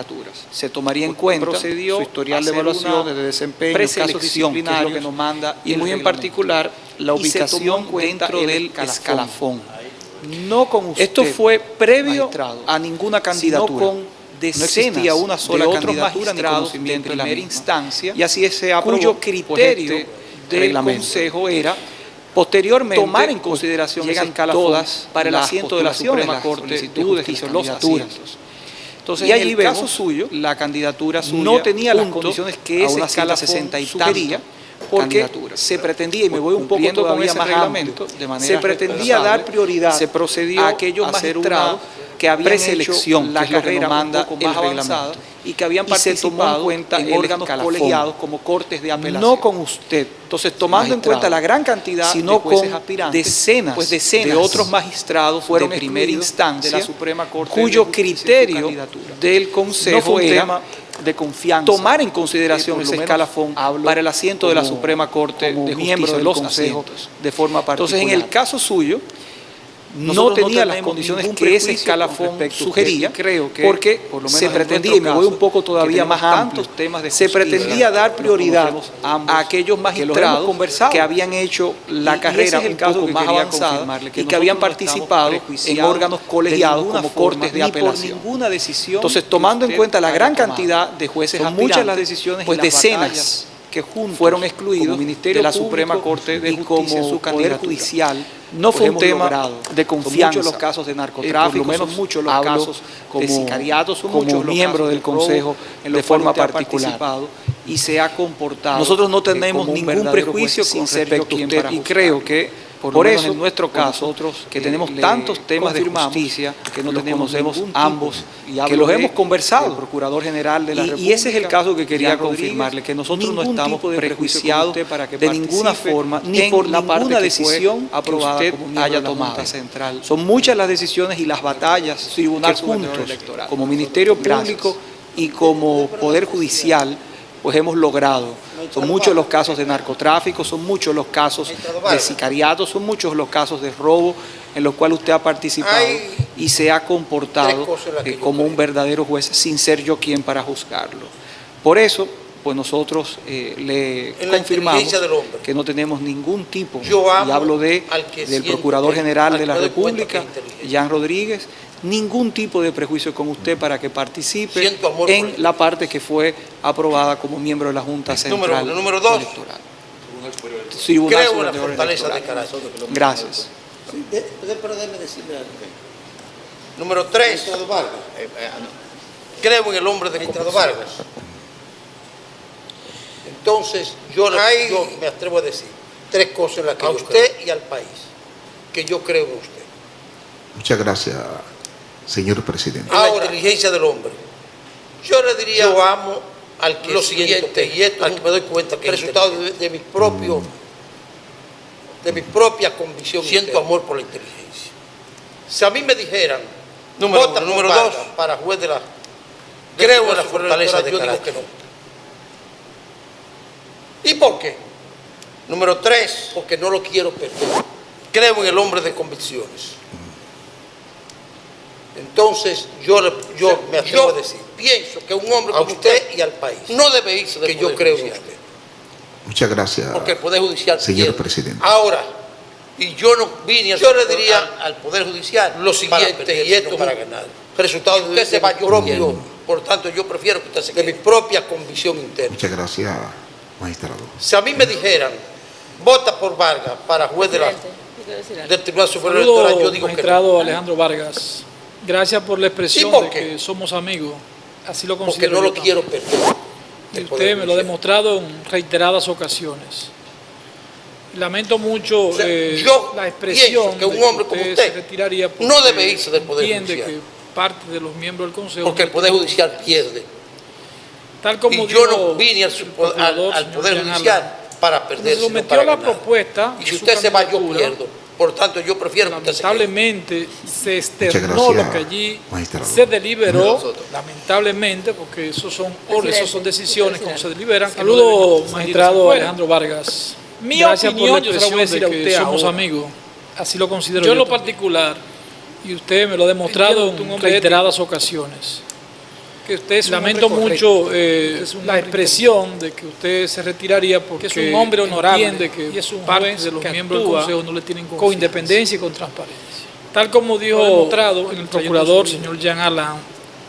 se tomaría en cuenta procedió su historial de evaluaciones de desempeño casos disciplinarios que nos manda y muy en particular la ubicación dentro del escalafón. no con usted, Esto fue previo a ninguna candidatura. Decenas no una sola de otros magistrados de primera instancia y así se aprobó cuyo pues, criterio este del Consejo era posteriormente tomar en consideración llegan todas para el asiento de la Suprema Corte de los asientos. Entonces, y allí en el caso suyo, la candidatura suya no tenía las condiciones que esa escala 60 y sugería, porque se pretendía, y me voy un poco todavía más reglamento, de manera se pretendía dar prioridad se procedió a aquellos magistrados que habían preselección, la carrera manda un poco más avanzada y que habían participado en, cuenta en órganos colegiados como cortes de apelación. No con usted. Entonces, tomando en cuenta la gran cantidad sino de jueces con aspirantes, decenas, pues decenas de otros magistrados fueron de primera instancia de la Suprema Corte cuyo criterio del Consejo no tema de confianza. Tomar en consideración ese escalafón para el asiento de la Suprema Corte de miembros de los consejos de forma particular. Entonces, en el caso suyo, no tenía las condiciones que ese escalafón sugería, creo que porque por lo menos se pretendía, y me voy un poco todavía más amplio, temas de se pretendía dar prioridad a aquellos magistrados que, habían hecho la carrera un poco más avanzada y que habían participado en órganos colegiados como cortes de apelación. ninguna decisión Entonces, tomando en cuenta la gran cantidad de jueces muchas las decisiones pues decenas que juntos fueron excluidos Ministerio de la Suprema Corte de Justicia como su Poder Judicial no fue un tema de confianza. Son muchos los casos de narcotráfico, por lo menos muchos los casos como, de sicariatos, son como miembro del Consejo en de forma particular y se ha comportado. Nosotros no tenemos ningún prejuicio con respecto a usted y creo que por, eso, en nuestro caso, nosotros que tenemos tantos temas de justicia, que no tenemos ambos, y que los hemos conversado, Procurador General de la y, República, y ese es el caso que quería confirmarle, que nosotros no estamos prejuiciados para que de ninguna forma, ni por la ninguna decisión aprobada que usted haya tomado. Central. Son muchas las decisiones y las batallas Tribunal juntos, como Ministerio Público y como Poder Judicial, pues hemos logrado. Son muchos los casos de narcotráfico, son muchos los casos de sicariato, son muchos los casos de robo en los cuales usted ha participado y se ha comportado eh, como un verdadero juez sin ser yo quien para juzgarlo. Por eso, pues nosotros eh, le confirmamos que no tenemos ningún tipo, y hablo de, del Procurador General de la República, Jan Rodríguez, ningún tipo de prejuicio con usted para que participe en la parte que fue aprobada como miembro de la Junta Central número, número dos, Electoral. Creo en la fortaleza de carácter. Gracias. Número tres, creo en el hombre de Estado Vargas. Entonces, yo, yo, me atrevo a decir tres cosas en las que a usted y al país, que yo creo en usted. Muchas gracias, señor presidente. la inteligencia del hombre. Yo le diría, yo amo al que lo siguiente, y esto al que me doy cuenta que el resultado de, mi propio, de mi propia convicción, siento amor por la inteligencia. Si a mí me dijeran, número, uno, número dos, para juez de la, creo en la fortaleza de yo digo que no. ¿Y por qué? Número tres, porque no lo quiero perder. Creo en el hombre de convicciones. Entonces, yo, yo me atrevo a decir, pienso que un hombre a usted, y al país no debe irse del que yo creo en usted. Muchas gracias. Porque el Poder Judicial señor presidente. Ahora, Y yo no vine a... Yo le diría al, Poder Judicial lo siguiente, y esto para ganar. Resultado de usted se va yo propio. Por tanto, yo prefiero que usted se quede. De mi propia convicción interna. Muchas gracias, magistrado. Si a mí me dijeran, vota por Vargas para juez de la, del Tribunal Superior Electoral, yo digo que no. Alejandro Vargas, gracias por la expresión de que somos amigos. Así lo considero. Porque no lo quiero perder. Y usted me lo ha demostrado en reiteradas ocasiones. Lamento mucho eh, la expresión que un hombre como usted retiraría no debe irse del Poder Judicial. que parte de los miembros del Consejo... Porque el Poder Judicial pierde. Tal como y yo no vine al, Poder Judicial para perder, se sometió la propuesta... Y si usted se va, yo pierdo. Por tanto, yo prefiero Lamentablemente se, externó lo que allí se deliberó, lamentablemente, porque esos son esos son decisiones como se deliberan. Saludos, magistrado Alejandro Vargas. Mi opinión, yo se la voy a decir a usted Somos amigos, así lo considero yo. en lo particular, y usted me lo ha demostrado en reiteradas ocasiones, que usted lamento mucho eh, la expresión de que usted se retiraría porque es un hombre honorable entiende que y es un parte de los miembros del Consejo no le tienen con independencia y con transparencia. Tal como dijo demostrado en el procurador, señor Jean Alain,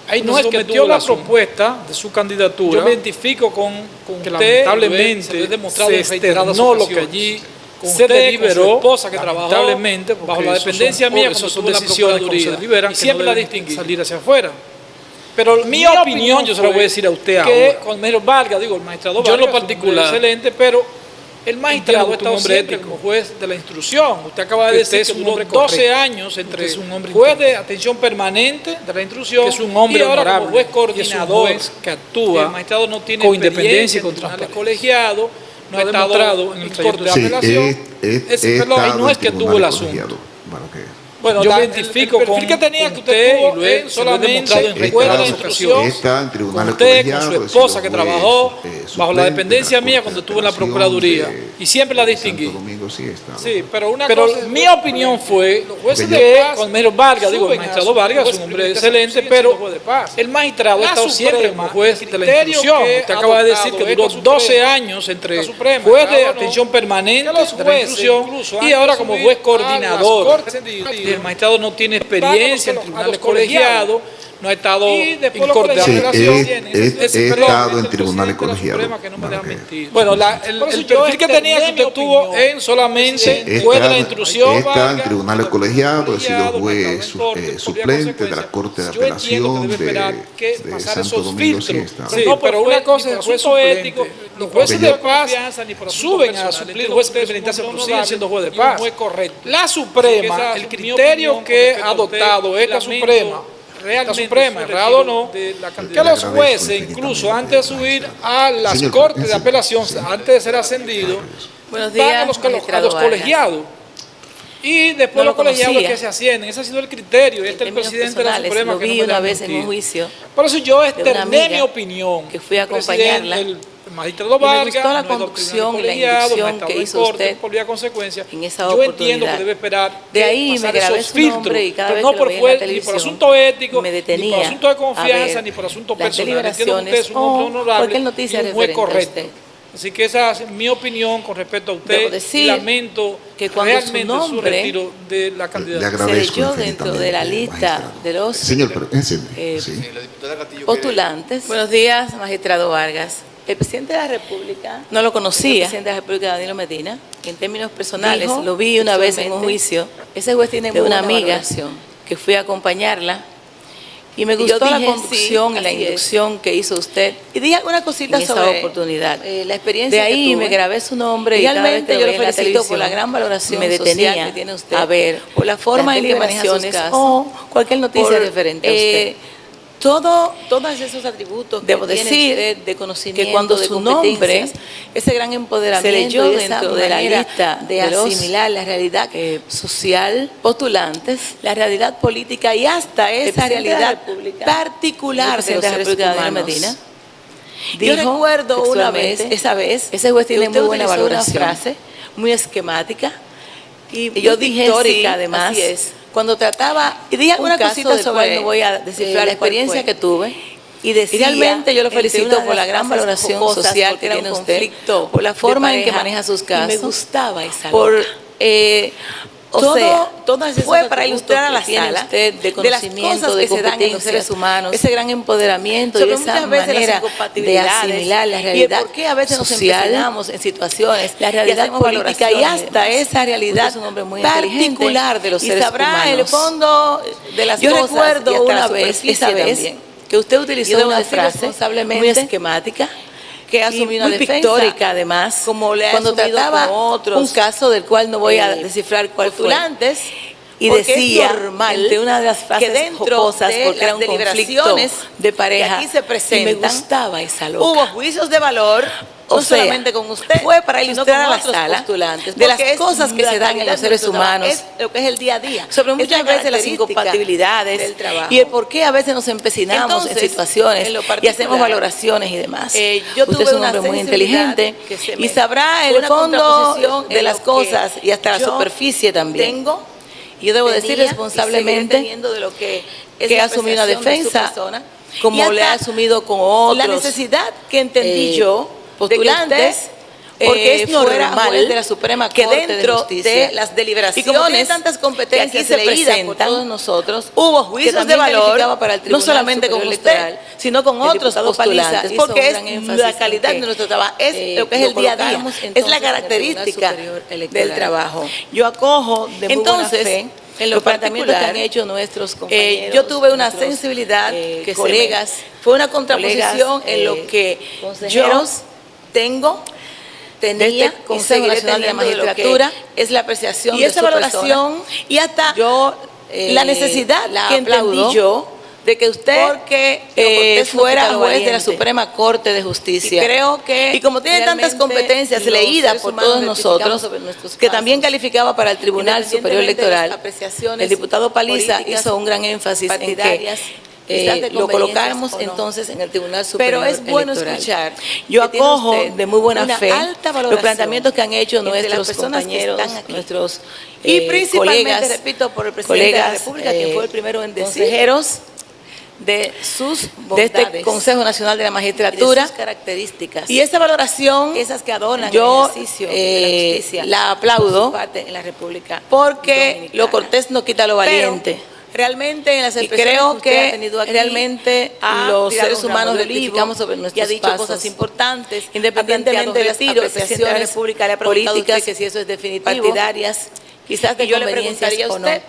Ahí no es que sometió la propuesta de su candidatura. Yo me identifico con, con que lamentablemente se, se externó lo que allí se deliberó, esposa que lamentablemente, bajo la dependencia mía, como son decisiones como se deliberan, y siempre la distinguí. salir hacia afuera. Pero mi, opinión, yo se la voy a decir a usted que ahora. con menos valga, digo, el magistrado Vargas, yo en lo particular, excelente, pero el magistrado ha estado siempre como juez de la instrucción. Usted acaba de decir que duró 12 años entre es un hombre juez de atención permanente de la instrucción que es un hombre y ahora honorable, como juez coordinador que actúa el magistrado no tiene con independencia y con tribunales colegiados no ha estado en el corte de apelación. Sí, no es que tuvo el asunto. Bueno, yo me identifico con, que tenía que usted, y lo he solamente en está en tribunales usted, con su esposa que trabajó eh, bajo la dependencia mía cuando estuvo en la Procuraduría y siempre la distinguí. Sí, pero una pero mi opinión fue que con Mero Vargas, digo, el magistrado Vargas es un hombre excelente, pero el magistrado ha estado siempre como juez de la institución. Usted acaba de decir que duró 12 años entre juez de atención permanente de la institución y ahora como juez coordinador el magistrado no tiene experiencia en tribunales colegiados, no ha estado en corte de apelación. Sí, he, estado en tribunales colegiados. Bueno, el, perfil que tenía que usted tuvo en solamente fue de la instrucción. He estado en tribunales colegiados, he sido juez eh, suplente de la Corte de Apelación de, de Santo Domingo. Sí, sí, pero una cosa es el juez ético. Los jueces de paz suben a suplir jueces de penitencia, siendo juez de paz. La Suprema, el criterio que ha adoptado esta Suprema la Suprema, errado o no, que los jueces, incluso antes de subir a las cortes de apelación, antes de ser ascendidos, van a los, colegiados. Y después los colegiados que se ascienden. Ese ha sido el criterio. Este es el presidente de la Suprema lo vi una vez en un juicio. Por eso yo externé mi opinión. Que fui a acompañarla. El, magistrado Vargas, me gustó la conducción y la inducción que hizo usted por vía consecuencia. en esa Yo entiendo que debe esperar de ahí me grabé su nombre y cada vez no que por, lo veía en la ni por asunto ético, me detenía ni por asunto de confianza, ni por asunto personal. Entiendo que usted es un hombre honorable cualquier noticia y muy correcto. Así que esa es mi opinión con respecto a usted. Decir lamento que cuando realmente su, nombre su retiro de la candidatura. Se leyó dentro de la lista de los Señor, eh, sí. postulantes. Buenos días, magistrado Vargas. El presidente de la República no lo conocía. El presidente de la República, Danilo Medina. En términos personales, lo vi una vez en un juicio. Ese juez tiene de una amiga que fui a acompañarla y me gustó la conducción y la inducción que hizo usted. Y dije algunas cositas sobre esa oportunidad. Eh, la experiencia de ahí me grabé su nombre y realmente yo lo felicito por la gran valoración me detenía que tiene usted. A ver, por la forma en que maneja sus casos, o cualquier noticia diferente a usted. Eh, todo, todos esos atributos debo decir de conocimiento, que cuando su nombre, ese gran empoderamiento se leyó dentro de la lista de, asimilar la realidad social, postulantes, la realidad política y hasta esa realidad particular de los seres humanos. Medina. Yo recuerdo una vez, esa vez, ese juez tiene muy buena valoración, una frase muy esquemática y, yo dije histórica además. Así es cuando trataba y dije alguna cosita sobre no voy a descifrar la experiencia que tuve. Y decía, realmente yo lo felicito por la gran valoración social que tiene usted, por la forma en que maneja sus casos, me gustaba esa por Eh, o todo, sea, todas esas fue para ilustrar a la sala usted de conocimiento, de, las cosas que se dan en los seres humanos, ese gran empoderamiento y esa manera de asimilar la realidad y por qué a veces social, nos en situaciones, la realidad política y hasta esa realidad es un hombre muy particular de los seres y sabrá humanos. el fondo de las Yo cosas recuerdo una vez, esa vez, también. que usted utilizó una frase muy esquemática que asumió una muy defensa, pictórica además, como le ha cuando trataba otros, un caso del cual no voy a eh, descifrar cuál fue. Y decía, entre una de las frases que dentro jocosas, de porque era las un conflicto deliberaciones de pareja, que aquí se y me presentan, gustaba esa loca. Hubo juicios de valor, O no sea, solamente con usted, fue para ilustrar a la sala postulantes, de las cosas que se dan en los de seres humanos, es lo que es el día a día, sobre muchas veces las incompatibilidades del trabajo. y el por qué a veces nos empecinamos Entonces, en situaciones en y hacemos valoraciones y demás. eh, yo Usted tuve es un hombre muy inteligente y sabrá el fondo de las cosas y hasta la superficie también. tengo, yo debo decir responsablemente de lo que es que asumido una de defensa persona, como le ha asumido con otros la necesidad que entendí eh, yo postulantes usted, porque eh, es normal de la Suprema que dentro de, las deliberaciones y como tiene tantas competencias que aquí se leídas por todos nosotros hubo juicios de valor para el no solamente con usted sino con otros postulantes porque es la calidad que, de nuestro trabajo es eh, lo que es el día a día es la característica del trabajo. Yo acojo de muy Entonces, buena fe en lo los planteamientos que han hecho nuestros Eh, compañeros yo tuve una sensibilidad eh, que colegas me- fue una contraposición colegas, en lo eh, que yo tengo tenía este Consejo Nacional de la que Magistratura es la apreciación y de esa su valoración persona, y hasta yo eh, la necesidad la que entendí yo de que usted porque eh, fuera juez de la. Suprema Corte de Justicia. Y creo que y como tiene tantas competencias leídas por todos nosotros, que también calificaba para el Tribunal Superior Electoral, el diputado Paliza hizo un gran énfasis en que eh, de lo colocáramos no. entonces en el Tribunal Superior Pero es bueno Electoral. escuchar Yo que acojo de muy buena fe los planteamientos que han hecho nuestros que compañeros, nuestros Y eh, principalmente, colegas, repito, por el presidente de la colegas, República, quien eh, fue el primero en decir consejeros de sus de bondades, este Consejo Nacional de la y de Magistratura sus características. y esa valoración esas que adornan yo el ejercicio eh, de la justicia aplaudo en la República porque Dominicana. lo cortés no quita lo Pero, valiente. Realmente en las y creo usted ha que tenido aquí, realmente los seres humanos de rectificamos sobre y nuestros ha dicho pasos. cosas importantes independientemente de las de la apreciaciones República le ha preguntado a usted políticas que si eso es definitivo partidarias quizás de y yo le preguntaría a o no. usted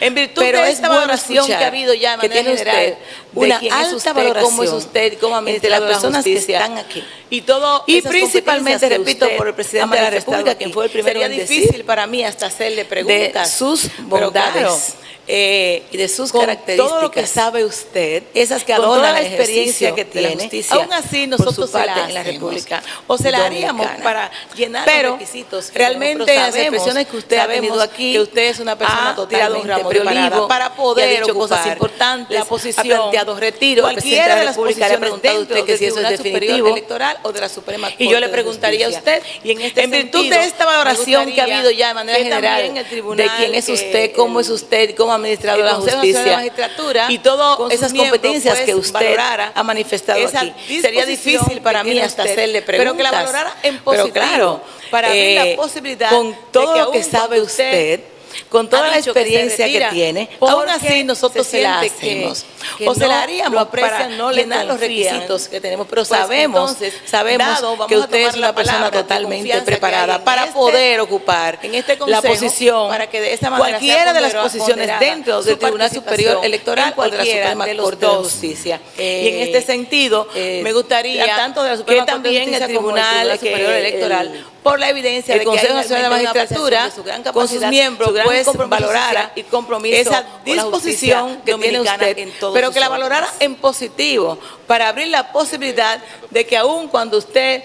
en virtud Pero de es esta bueno valoración que ha habido ya de que manera general usted de una es alta usted, valoración cómo es usted, cómo entre las las personas que están aquí. y todo Y principalmente, que repito, usted por el presidente de la República, quien fue el primero Sería en difícil decir para mí hasta hacerle de preguntas sus pero bondades claro, eh, y de sus con características. todo lo que sabe usted, esas que adornan toda la experiencia que tiene, justicia aún así nosotros se la en la República o se la haríamos para llenar Pero los requisitos realmente las expresiones que usted ha tenido aquí, que usted es una persona totalmente un preparada para poder ocupar cosas importantes, la posición, ha planteado retiro, cualquiera de de la las posiciones preguntado a usted que si eso es definitivo Electoral o de la Suprema Corte y yo le preguntaría a usted, y en, este en virtud de esta valoración que ha habido ya de manera general de quién es usted, cómo es usted, cómo ha administrado el la Consejo Nacional de la justicia Magistratura, y todas esas competencias pues, que usted valorara ha manifestado aquí. Sería difícil para mí hasta usted, hacerle pero preguntas. que la valorara en Pero positivo, claro, para abrir la eh, posibilidad con de todo que lo que sabe usted usted, con toda la que experiencia que, tiene, aún así nosotros se se la que- hacemos. que o se no la lo haríamos aprecian, para no le llenar los requisitos que tenemos, pero Pues sabemos, entonces, sabemos dado, que usted es la una persona de totalmente que preparada para este- poder ocupar en este la consejo, posición para que de esta manera cualquiera de las posiciones dentro del Tribunal Superior Electoral o de la Suprema de Corte de dos. Justicia. Eh, y en este sentido, eh, me gustaría tanto de la que Suprema Corte de también el Justicia Tribunal, Superior que Electoral, el- por la evidencia el de que Consejo Nacional de la Magistratura, su gran con sus miembros, su gran pues valorara y compromiso esa con la justicia disposición que tiene usted, en todos pero que la valorara en positivo, para abrir la posibilidad de que aún cuando usted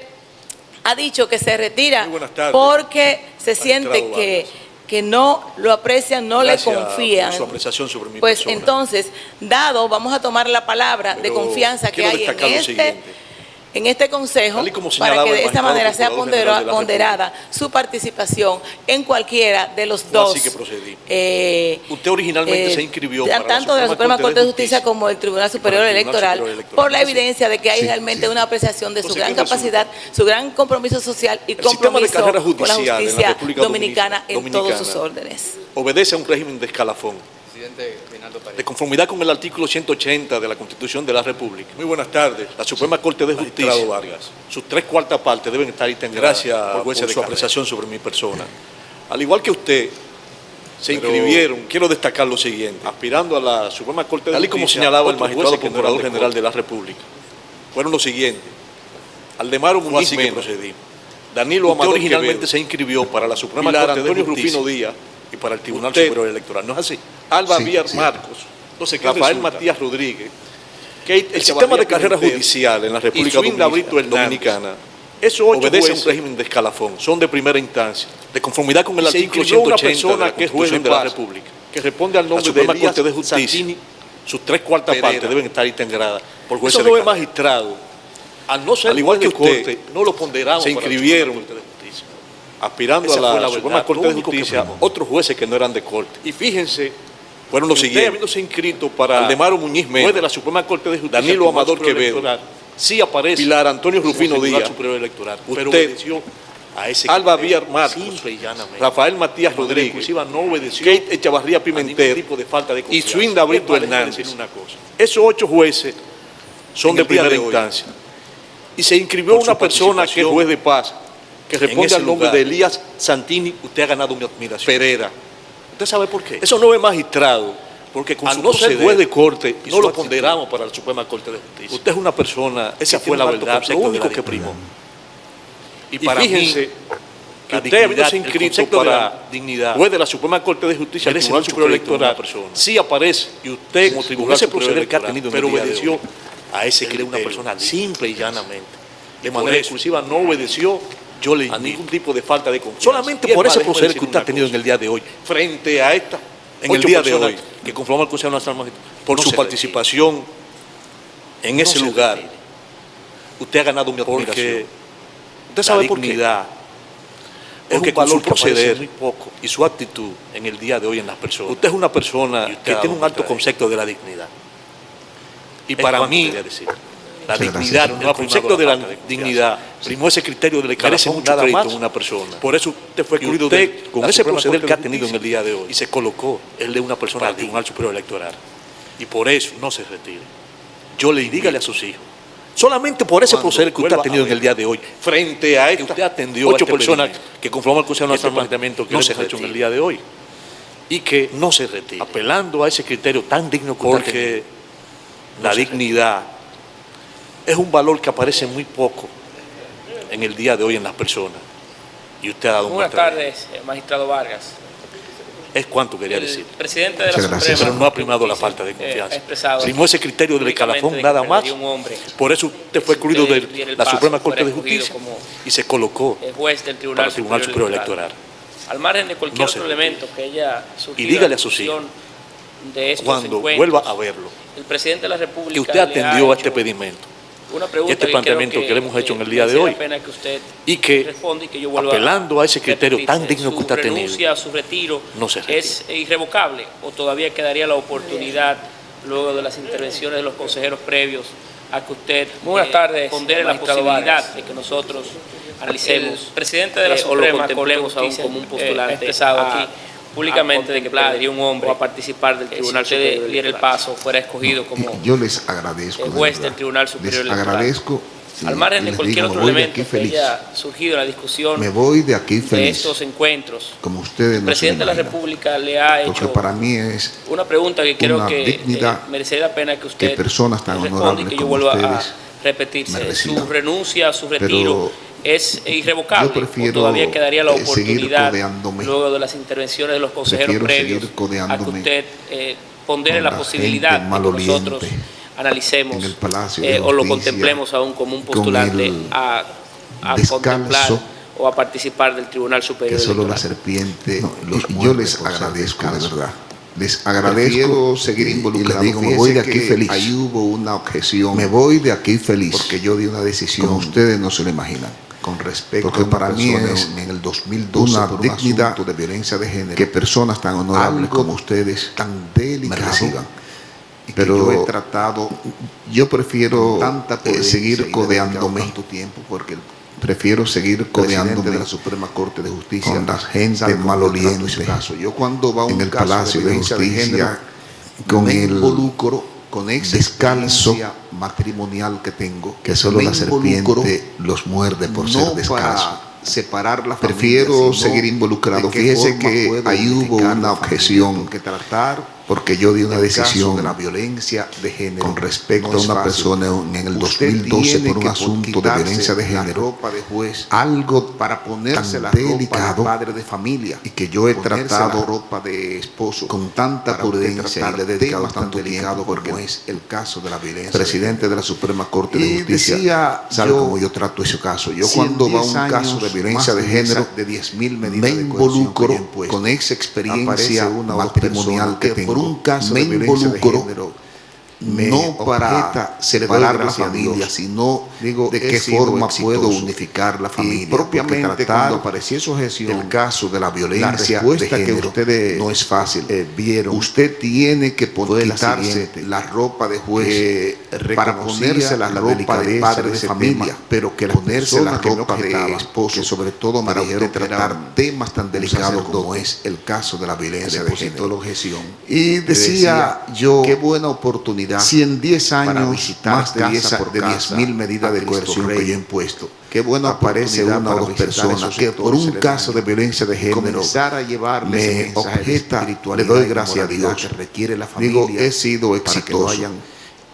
ha dicho que se retira porque se siente que, que no lo aprecian, no Gracias le confían. por su apreciación sobre mi pues persona. entonces, dado, vamos a tomar la palabra de confianza que hay en este, siguiente. En este consejo para que de esta manera sea ponderada su participación en cualquiera de los dos. Así que procedí. Eh, Usted originalmente se inscribió para tanto de la Suprema Corte de Justicia, como el Tribunal Superior Electoral, por la evidencia de que hay realmente una apreciación de su gran capacidad, su gran compromiso social y compromiso con la justicia dominicana en todos sus órdenes. Obedece a un régimen de escalafón de conformidad con el artículo 180 de la Constitución de la República. Muy buenas tardes. La Suprema Corte de Justicia, Vargas. sus tres cuartas partes deben estar integradas Gracias por, su apreciación sobre mi persona. Al igual que usted, se inscribieron, quiero destacar lo siguiente, aspirando a la Suprema Corte de Justicia, tal y como señalaba el magistrado procurador general de la República, fueron los siguientes. Aldemaro Muñiz Mena, procedí. Danilo Amador originalmente se inscribió para la Suprema Corte de Justicia. Rufino Díaz y para el Tribunal Superior Electoral. ¿No es así? Alba sí, Marcos, entonces Rafael Matías Rodríguez, que el sistema de carrera judicial en la República Dominicana, eso obedece a un régimen de escalafón, son de primera instancia, de conformidad con el artículo 180 una que es juez de la República, que responde al nombre de la Corte de Justicia, sus tres cuartas partes deben estar integradas por jueces Eso no es magistrado, al no ser al igual que usted, no lo ponderamos se inscribieron aspirando a la, Suprema Corte de Justicia otros jueces que no eran de corte. Y fíjense, fueron los siguientes. habiéndose inscrito para Aldemaro Muñiz Mena, de la Suprema Corte de Justicia, Danilo Amador Quevedo, sí aparece Pilar Antonio Rufino Díaz, pero obedeció a ese Alba Villar Marcos, Rafael Matías Rodríguez, no obedeció Kate Echavarría Pimentel tipo de falta de y Swinda Brito Hernández. Una cosa. Esos ocho jueces son de primera instancia. Y se inscribió una persona que es juez de paz, que responde al nombre de Elías Santini, usted ha ganado mi admiración. Pereira. ¿Usted sabe por qué? Eso no es magistrado, porque con su no ser juez de corte no lo ponderamos para la Suprema Corte de Justicia. Usted es una persona, esa fue la verdad, lo único que primó. Y, para fíjense, mí, que usted habiéndose inscrito para la dignidad, juez de la Suprema Corte de Justicia, el Tribunal Superior Electoral, sí aparece, y usted como tribunal ese proceder que ha tenido pero obedeció a ese que una persona simple y llanamente. De manera exclusiva no obedeció yo le a ningún tipo de falta de confianza. Solamente por ese proceder que usted ha tenido en el día de hoy, frente a esta, en el día de hoy, que conforma el Consejo Nacional Magistrado, por su participación en ese lugar, usted ha ganado mi admiración. Usted sabe la dignidad, por qué? es un valor su proceder muy poco y su actitud en el día de hoy en las personas. Usted es una persona que tiene un alto concepto de la dignidad. Y para mí, decir, la dignidad, el concepto de la dignidad, primó ese criterio de le carece mucho crédito a una persona. Por eso usted fue excluido de, con ese proceder que ha tenido en el día de hoy y se colocó el de una persona al Tribunal Superior Electoral. Y por eso no se retire. Yo le dígale a sus hijos, solamente por ese proceder que usted ha tenido en el día de hoy, frente a que usted atendió ocho este personas que conforman el Consejo Nacional de Planteamiento que no se ha hecho en el día de hoy y que no se retire, apelando a ese criterio tan digno que porque la dignidad es un valor que aparece muy poco en el día de hoy en las personas. Y usted ha dado Buenas tardes, eh, magistrado Vargas. Es cuanto quería decir. El presidente de la Suprema, pero no ha primado la falta de confianza. Primó ese criterio del escalafón nada más. Por eso usted fue excluido de la Suprema Corte de Justicia y se colocó el juez del Tribunal, para el Tribunal Superior Electoral. Al margen de cualquier otro elemento que ella Y dígale a sus hijos cuando vuelva a verlo el presidente de la República que usted atendió a este pedimento este planteamiento que, le hemos hecho en el día de hoy y que, apelando a, ese criterio tan digno que usted ha tenido, su retiro no se es irrevocable o todavía quedaría la oportunidad luego de las intervenciones de los consejeros previos a que usted Buenas eh, tardes, pondere la posibilidad de que nosotros analicemos el presidente de la eh, Suprema o lo contemplemos aún como un postulante eh, aquí públicamente de que perdería un hombre a participar del Tribunal si usted diera el paso, fuera escogido como yo les agradezco el juez del Tribunal Superior les agradezco al margen de cualquier otro elemento que haya surgido en la discusión me voy de aquí feliz. de estos encuentros como ustedes el presidente de la República le ha hecho para mí es una pregunta que creo que eh, merecería la pena que usted que personas tan honorables y que yo vuelva a repetirse su renuncia su retiro es irrevocable. todavía quedaría la oportunidad, luego de las intervenciones de los consejeros previos, a que usted eh, pondere la posibilidad de que nosotros analicemos eh, o lo contemplemos aún como un postulante a, contemplar o a participar del Tribunal Superior. Que solo la serpiente, yo les agradezco de verdad les agradezco seguir involucrado. Y digo, me voy de aquí feliz. Ahí hubo una objeción. Me voy de aquí feliz. Porque yo di una decisión. Como ustedes no se lo imaginan. Con respecto porque para mí es en el 2012 una dignidad de violencia de género que personas tan honorables como ustedes tan delicadas pero yo he tratado yo prefiero tanta eh, seguir codeándome tanto tiempo porque prefiero seguir codeándome de la Suprema Corte de Justicia con la gente maloliente caso. yo cuando va a un en el Palacio de, Justicia con el involucro con descalzo matrimonial que tengo que solo la serpiente los muerde por ser descalzo. separar la prefiero seguir involucrado. fíjese que ahí hubo una objeción. que tratar porque yo di una decisión de la violencia de género con respecto a una persona en el 2012 por un asunto de violencia de género, ropa de juez, algo para ponerse la delicado, ropa de padre de familia y que yo he tratado ropa de esposo con tanta prudencia y le he dedicado tanto delicado porque no es el caso de la violencia. Presidente de la Suprema Corte de Justicia, decía sabe cómo yo trato ese caso. Yo cuando va un caso de violencia de género de 10 mil medidas me involucro con esa experiencia matrimonial que tengo un caso me de género no para separar la familia, sino digo de qué forma puedo unificar la familia. Y propiamente cuando apareció su gestión, el caso de la violencia la de género, que ustedes no es fácil. Eh, vieron, usted tiene que poder quitarse la ropa de juez para ponerse la, ropa de padre de familia, pero que ponerse la ropa de esposo, sobre todo para usted tratar temas tan delicados como es el caso de la violencia de género. Y decía yo, qué buena oportunidad si en 10 años más de 10 mil medidas de coerción que yo he impuesto, qué bueno aparece una o dos personas que por un caso de violencia de género a me objeta, le doy gracias a Dios. Que requiere la familia Digo, he sido exitoso.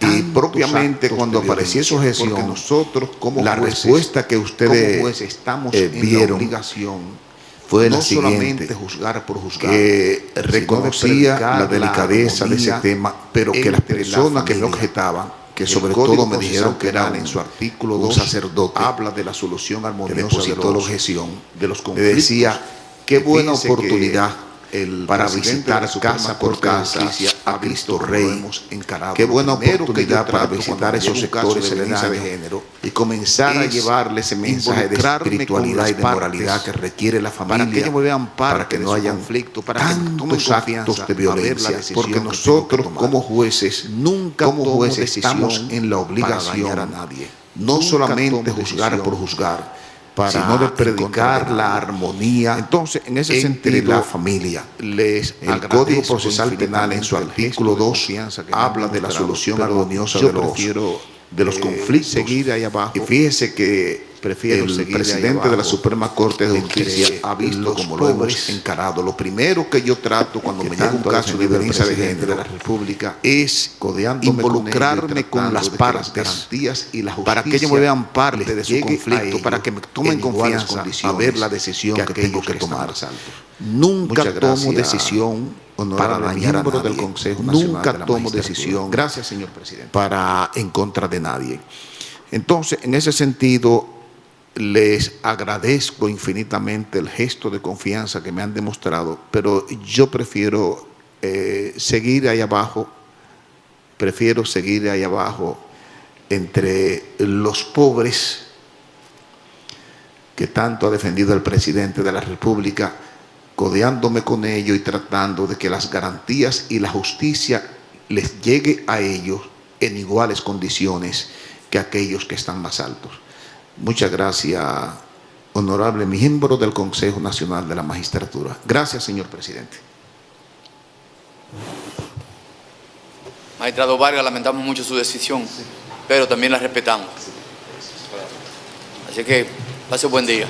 Y propiamente cuando apareció su gestión, nosotros como la respuesta que ustedes estamos eh, vieron, en obligación fue no la solamente juzgar por juzgar, que reconocía la delicadeza de ese tema, pero que las personas que me objetaban, que sobre todo me dijeron que eran en su artículo 2, sacerdote, habla de la solución armoniosa de, la objeción, de los conflictos, decía, qué buena oportunidad para visitar casa por casa a Cristo Rey. Qué buena oportunidad para visitar esos sectores de de género y comenzar a llevarle ese mensaje de espiritualidad y de moralidad que requiere la familia para que, ellos vean para que no haya conflicto, para tantos actos de violencia, porque nosotros como jueces nunca como jueces estamos en la obligación a nadie, no solamente juzgar por juzgar, para sino de predicar la armonía. Entonces, en ese sentido, la familia. Les el Código Procesal Penal en su artículo 2 habla de la solución armoniosa de los, de los conflictos. Seguir ahí abajo. Y fíjese que Prefiero el presidente de la Suprema Corte de Justicia ha visto como lo hemos encarado. Lo primero que yo trato cuando me llega un caso de violencia de género de la República es involucrarme con, las partes y la para que ellos me vean parte de su conflicto, para que me tomen confianza a ver la decisión que, tengo que tomar. Nunca tomo decisión para dañar a nadie. del Consejo Nunca tomo decisión. Gracias, señor presidente. Para en contra de nadie. Entonces, en ese sentido, les agradezco infinitamente el gesto de confianza que me han demostrado, pero yo prefiero eh, seguir ahí abajo, prefiero seguir ahí abajo entre los pobres que tanto ha defendido el presidente de la República, codeándome con ellos y tratando de que las garantías y la justicia les llegue a ellos en iguales condiciones que aquellos que están más altos. Muchas gracias, honorable miembro del Consejo Nacional de la Magistratura. Gracias, señor presidente. Magistrado Vargas, lamentamos mucho su decisión, pero también la respetamos. Así que pase un buen día.